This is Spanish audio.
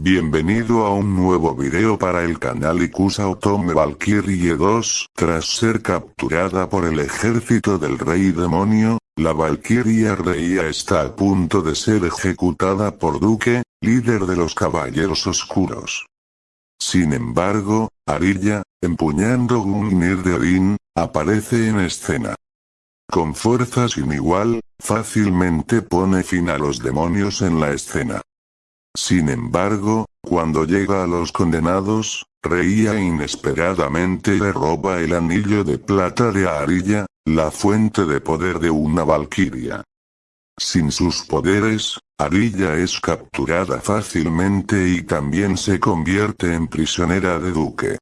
Bienvenido a un nuevo video para el canal Ikusa Otome Valkyrie 2. Tras ser capturada por el ejército del rey demonio, la Valkyria Reia está a punto de ser ejecutada por Duque, líder de los caballeros oscuros. Sin embargo, Arilla, empuñando Gungnir de aparece en escena. Con fuerza sin igual, fácilmente pone fin a los demonios en la escena. Sin embargo, cuando llega a los condenados, Reía inesperadamente le roba el anillo de plata de Arilla, la fuente de poder de una valquiria. Sin sus poderes, Arilla es capturada fácilmente y también se convierte en prisionera de Duque.